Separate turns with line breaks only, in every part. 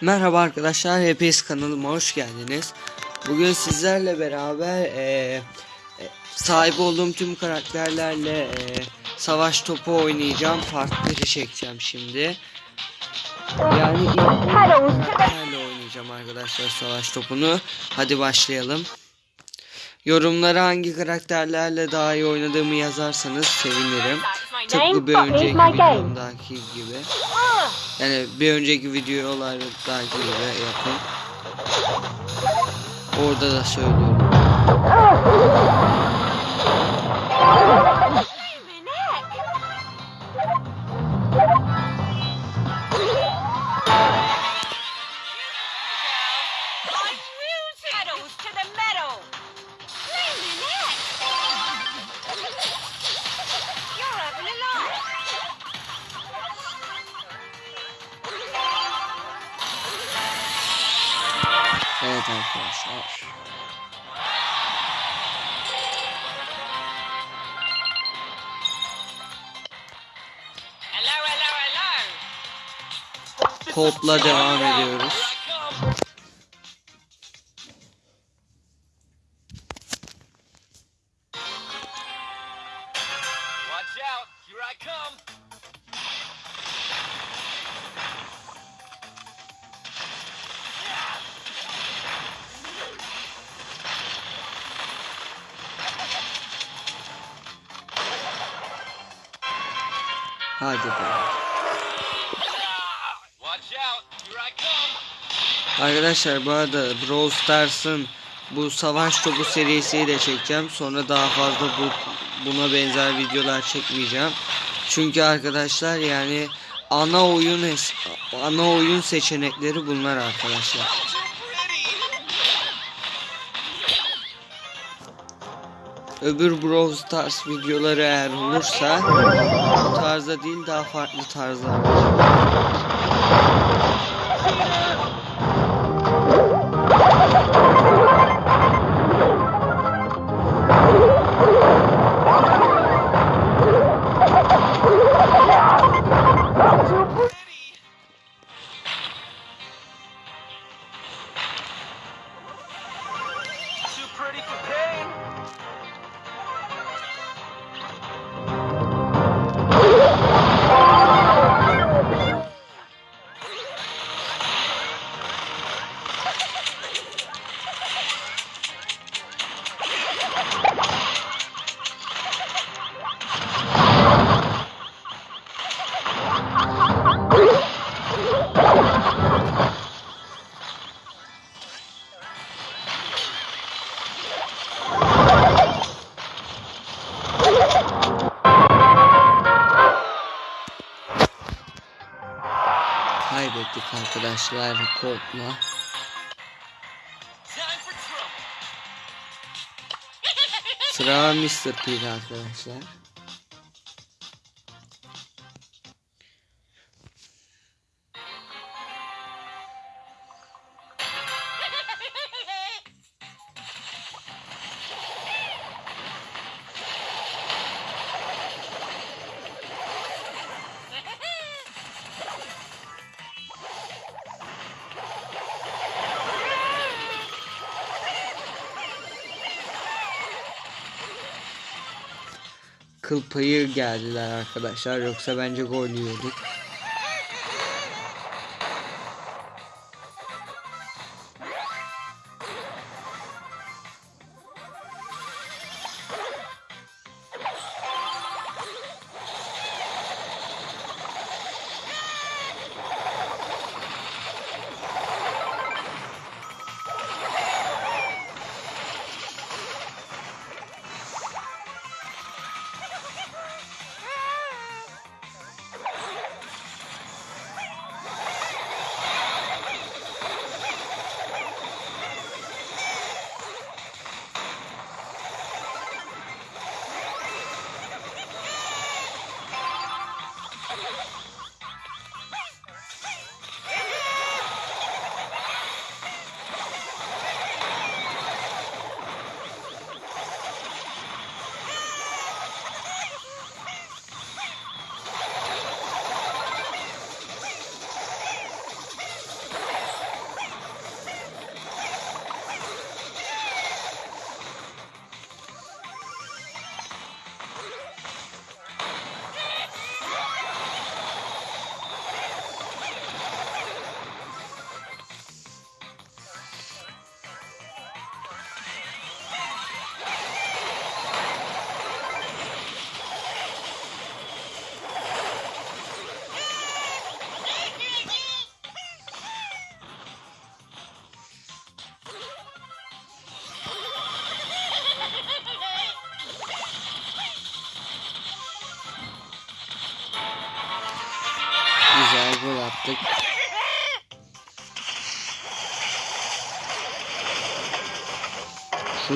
Merhaba arkadaşlar, hepiniz kanalıma hoş geldiniz. Bugün sizlerle beraber eee, e, sahip olduğum tüm karakterlerle eee, savaş topu oynayacağım. Farkları çekeceğim şimdi. Yani ilk karakterle oynayacağım arkadaşlar savaş topunu. Hadi başlayalım. Yorumlara hangi karakterlerle daha iyi oynadığımı yazarsanız sevinirim. Tıpkı bir önceki videomdaki gibi. Yani bir önceki videolardaki gibi yapın. Orada da söylüyorum. Arkadaşlar. Kopla devam ediyoruz. Arkadaşlar bu arada Brawl Stars'ın bu savaş topu serisiyi de çekeceğim. Sonra daha fazla bu buna benzer videolar çekmeyeceğim. Çünkü arkadaşlar yani ana oyun ana oyun seçenekleri bunlar arkadaşlar. Öbür Brawl Stars videoları eğer olursa bu tarzda değil daha farklı tarzlar. Arkadaşlar
trouble.
Sıra Mr. P'de arkadaşlar. Kıl payı geldiler arkadaşlar yoksa bence gol yiyorduk.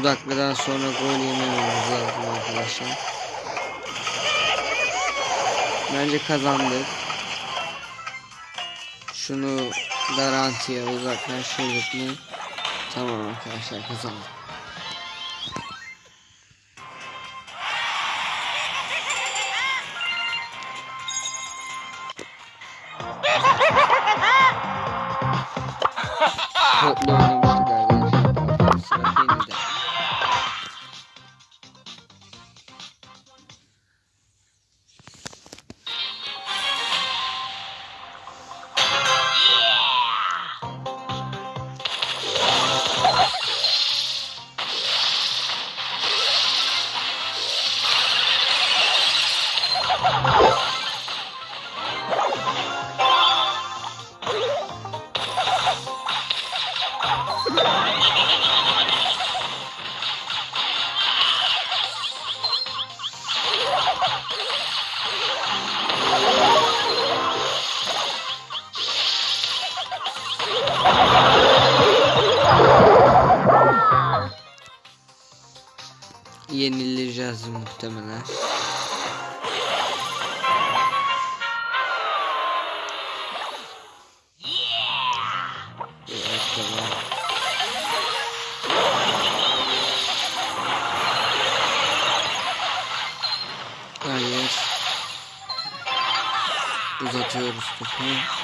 Şu dakikadan sonra gol yemememiz lazım arkadaşlar. Bence kazandık. Şunu garantiye uzaklaştırdık mı? Tamam arkadaşlar kazandık. Toplu Yenileceğiz muhtemelen. Hayır. Uzatıyoruz topu.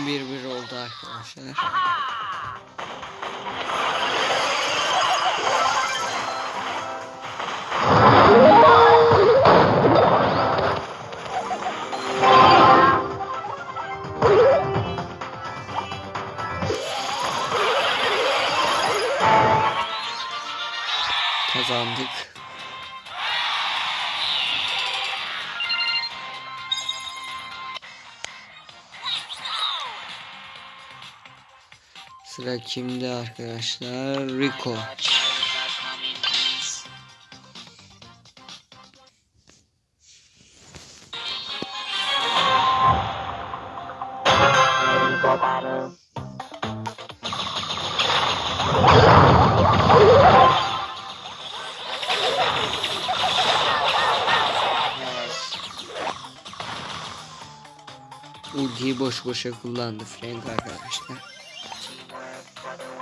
Durum 1-1 oldu arkadaşlar. Kazandık. Sıra kimde arkadaşlar? Rico. Ultiyi boş boşa kullandı Frank arkadaşlar. Keyword brother.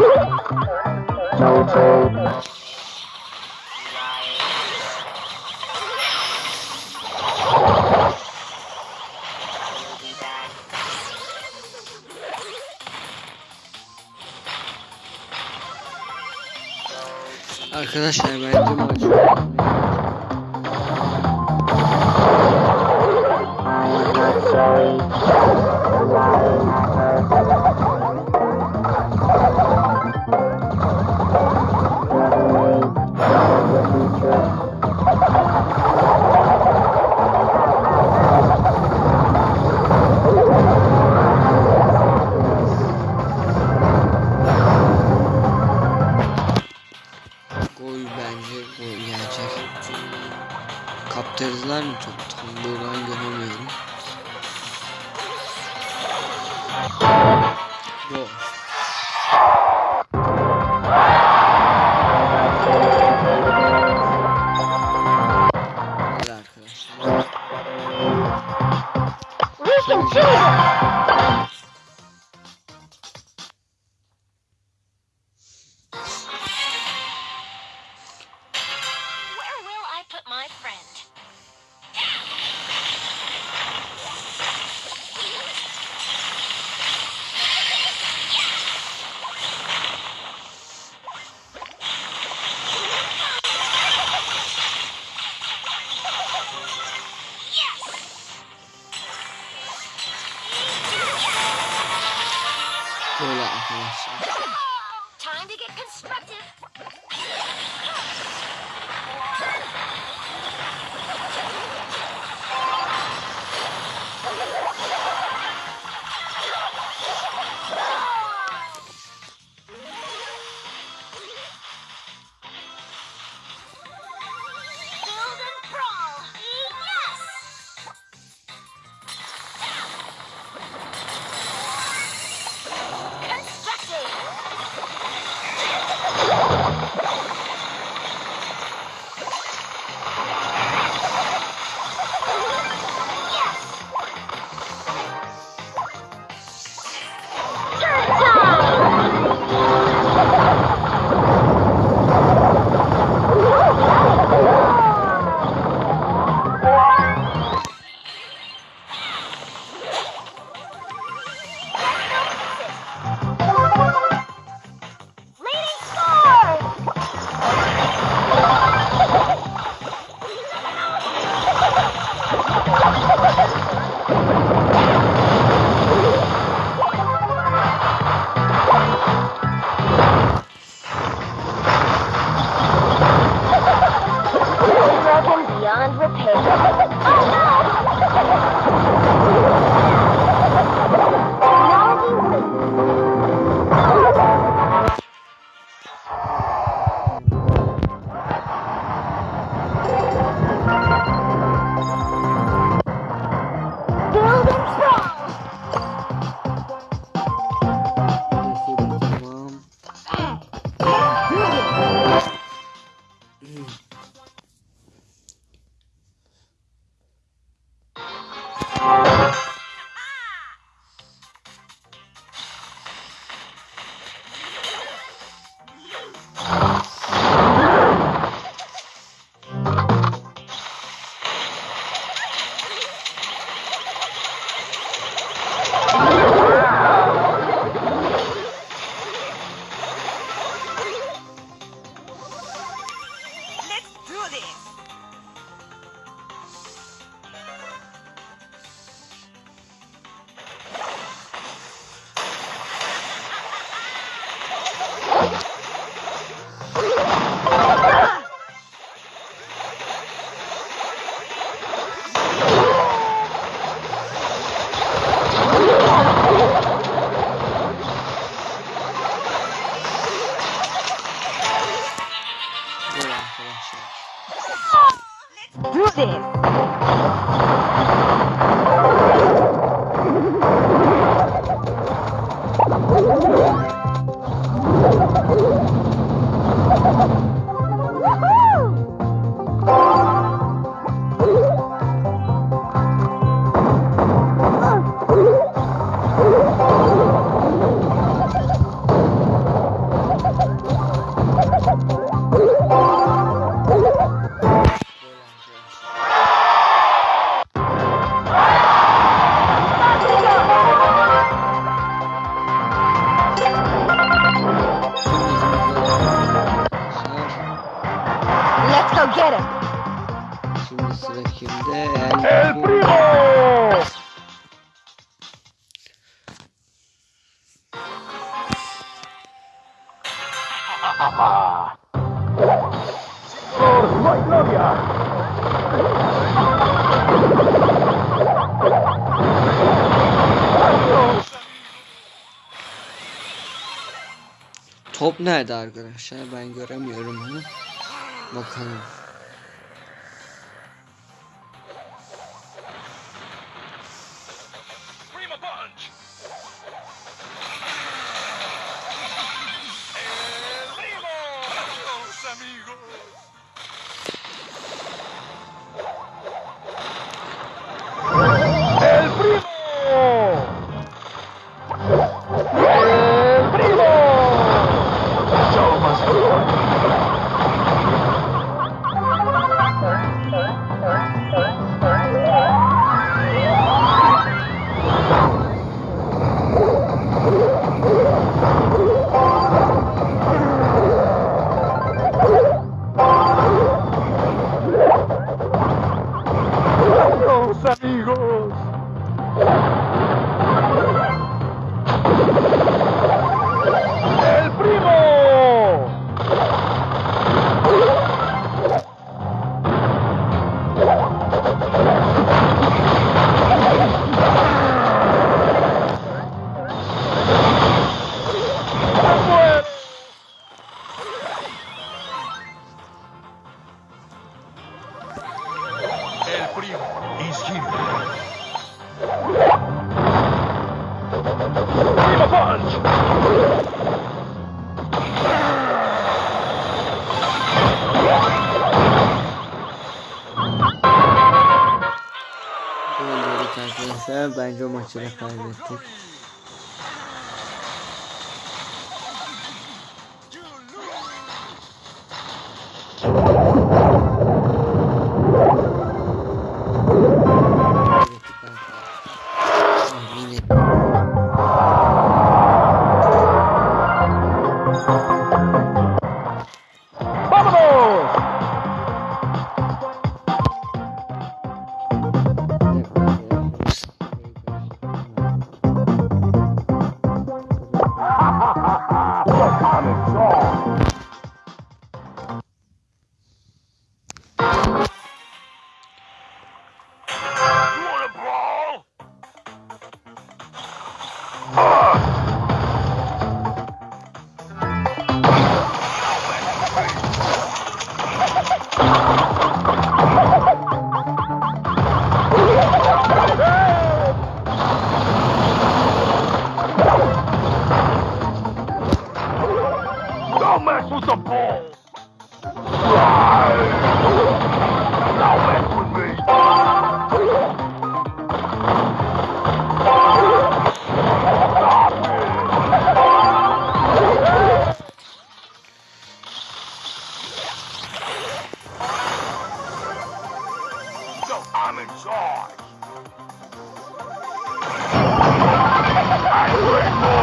No take. Arkadaşlar bence macun. Tam buradan göremiyorum. Gol.
To get constructive. kimde? El, El Primo! ¡Por la gloria!
Top nerede arkadaşlar? Ben göremiyorum onu. Bakalım.
Ai, deu uma pra aqui. I'm in charge. I quit.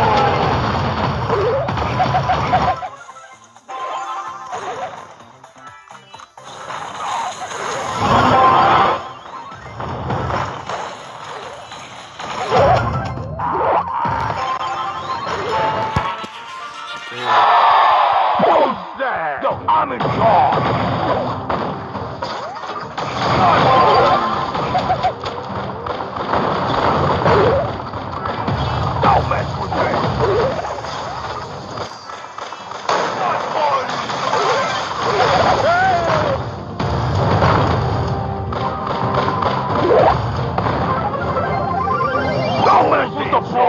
beautiful.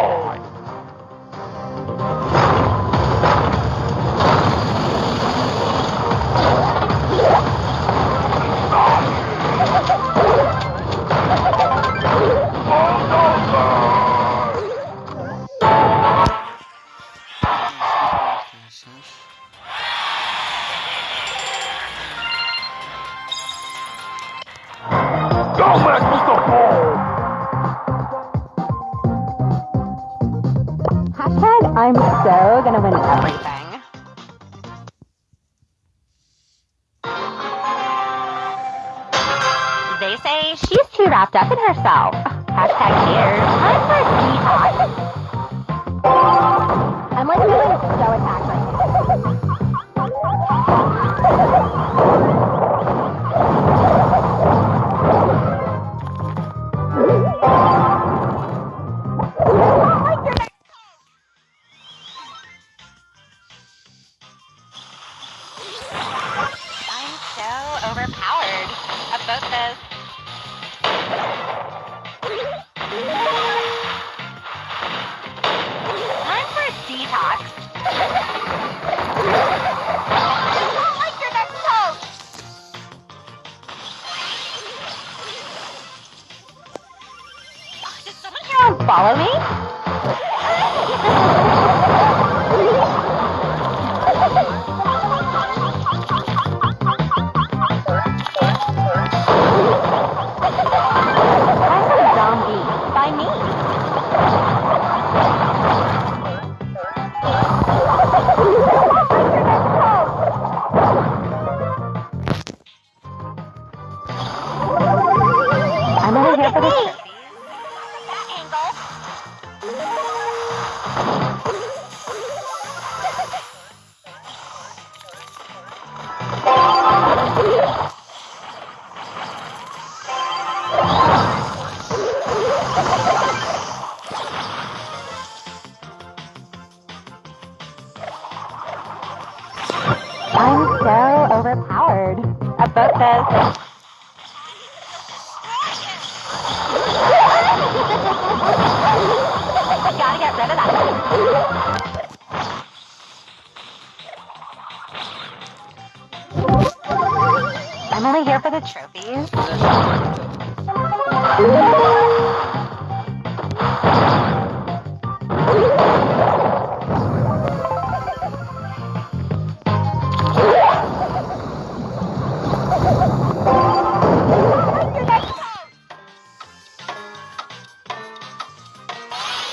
I'm only here for the trophies.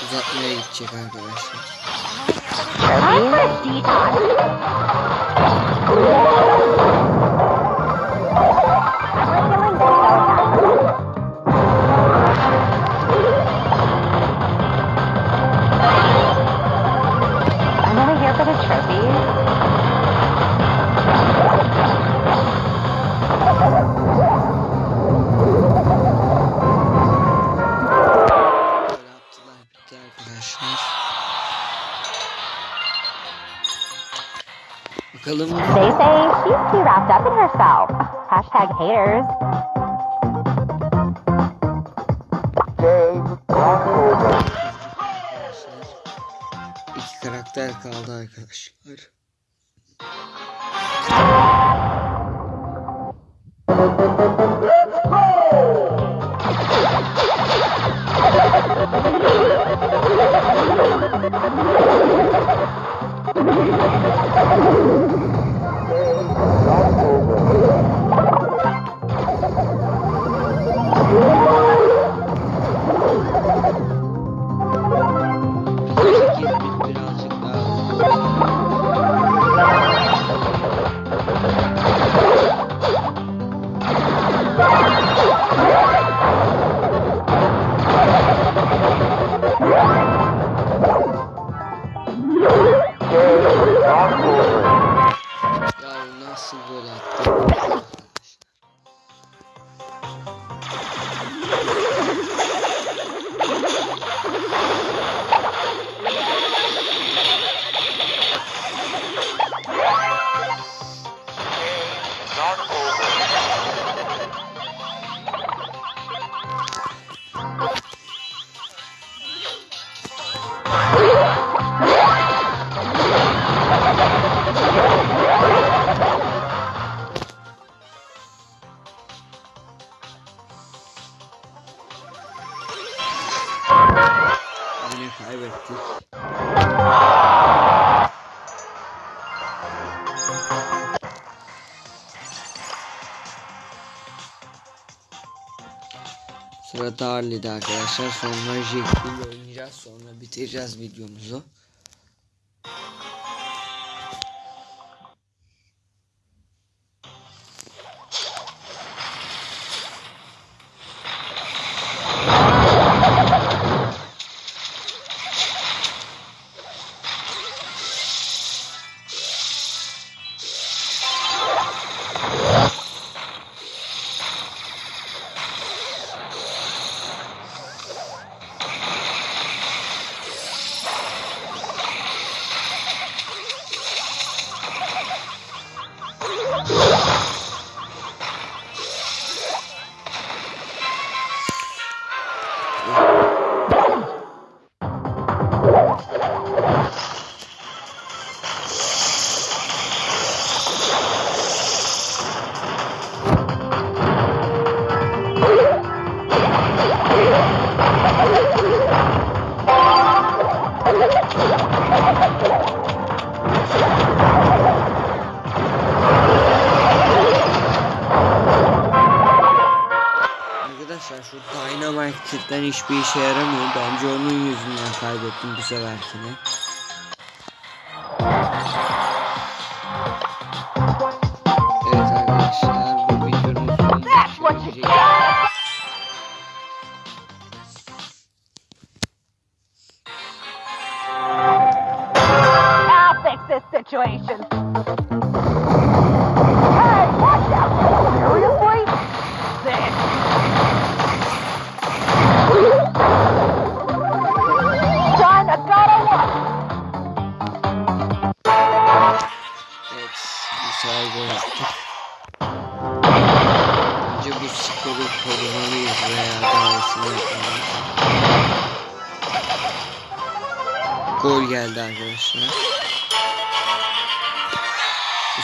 Uzatmaya gidecek arkadaşlar.
I'm for detox.
Oh, my God.
They say she's too wrapped up in herself. Hashtag haters.
İki karakter kaldı arkadaşlar. Yine kaybettik. Sırada Harley'de arkadaşlar. Sonra Jack ile oynayacağız. Sonra bitireceğiz videomuzu. Hiçbir işe yaramıyor. Bence onun yüzünden kaybettim bu seferkini. Evet arkadaşlar bu videonun sonuna
That's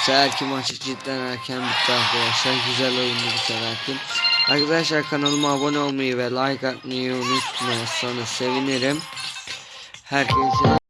seferki maç cidden erken bitti arkadaşlar. Güzel oyundu bu seferki. Arkadaşlar kanalıma abone olmayı ve like atmayı unutmazsanız sevinirim. Herkese